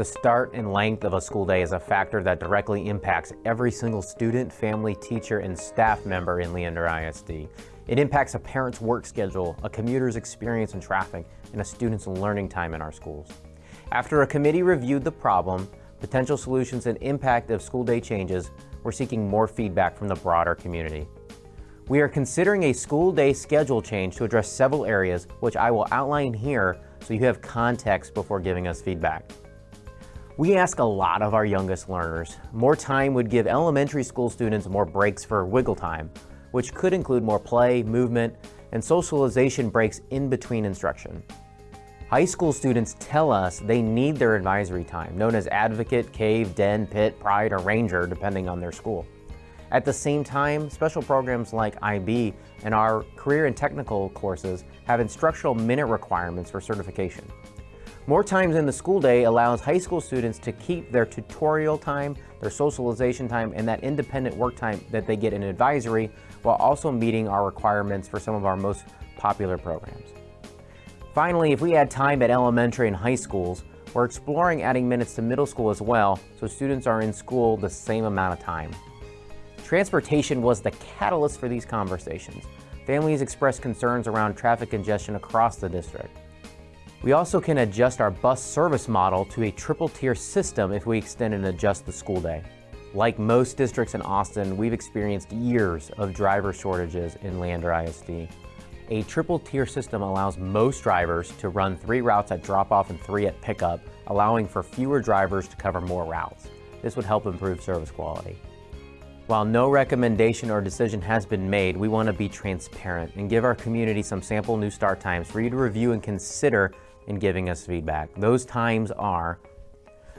The start and length of a school day is a factor that directly impacts every single student, family, teacher, and staff member in Leander ISD. It impacts a parent's work schedule, a commuter's experience in traffic, and a student's learning time in our schools. After a committee reviewed the problem, potential solutions, and impact of school day changes, we're seeking more feedback from the broader community. We are considering a school day schedule change to address several areas, which I will outline here so you have context before giving us feedback. We ask a lot of our youngest learners. More time would give elementary school students more breaks for wiggle time, which could include more play, movement, and socialization breaks in between instruction. High school students tell us they need their advisory time, known as advocate, cave, den, pit, pride, or ranger, depending on their school. At the same time, special programs like IB and our career and technical courses have instructional minute requirements for certification. More times in the school day allows high school students to keep their tutorial time, their socialization time, and that independent work time that they get in advisory while also meeting our requirements for some of our most popular programs. Finally, if we add time at elementary and high schools, we're exploring adding minutes to middle school as well, so students are in school the same amount of time. Transportation was the catalyst for these conversations. Families expressed concerns around traffic congestion across the district. We also can adjust our bus service model to a triple tier system if we extend and adjust the school day. Like most districts in Austin, we've experienced years of driver shortages in Leander ISD. A triple tier system allows most drivers to run three routes at drop off and three at pickup, allowing for fewer drivers to cover more routes. This would help improve service quality. While no recommendation or decision has been made, we want to be transparent and give our community some sample new start times for you to review and consider in giving us feedback. Those times are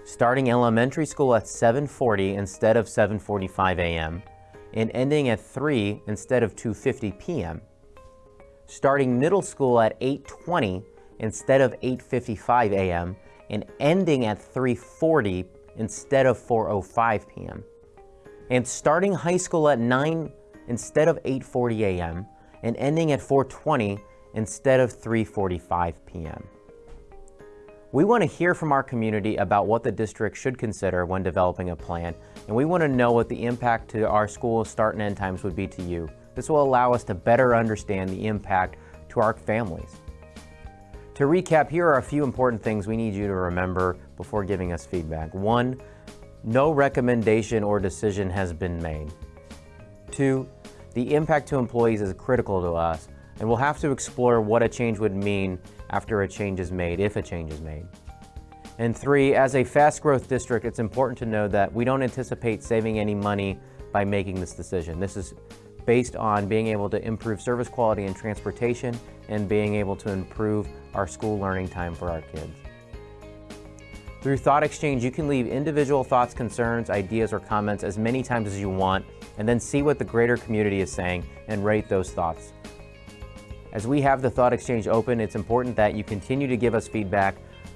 starting elementary school at 7.40 instead of 7.45 a.m. and ending at 3 instead of 2.50 p.m. Starting middle school at 8.20 instead of 8.55 a.m. and ending at 3.40 instead of 4.05 p.m. And starting high school at 9 instead of 8.40 a.m. and ending at 4.20 instead of 3.45 p.m. We want to hear from our community about what the district should consider when developing a plan, and we want to know what the impact to our school start and end times would be to you. This will allow us to better understand the impact to our families. To recap, here are a few important things we need you to remember before giving us feedback. One, no recommendation or decision has been made. Two, the impact to employees is critical to us, and we'll have to explore what a change would mean after a change is made, if a change is made. And three, as a fast growth district, it's important to know that we don't anticipate saving any money by making this decision. This is based on being able to improve service quality and transportation and being able to improve our school learning time for our kids. Through Thought Exchange, you can leave individual thoughts, concerns, ideas, or comments as many times as you want, and then see what the greater community is saying and rate those thoughts. As we have the Thought Exchange open, it's important that you continue to give us feedback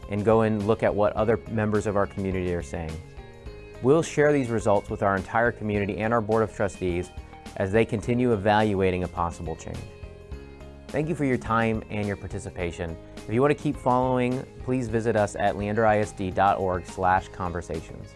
and go and look at what other members of our community are saying. We'll share these results with our entire community and our Board of Trustees as they continue evaluating a possible change. Thank you for your time and your participation. If you want to keep following, please visit us at leanderisd.org conversations.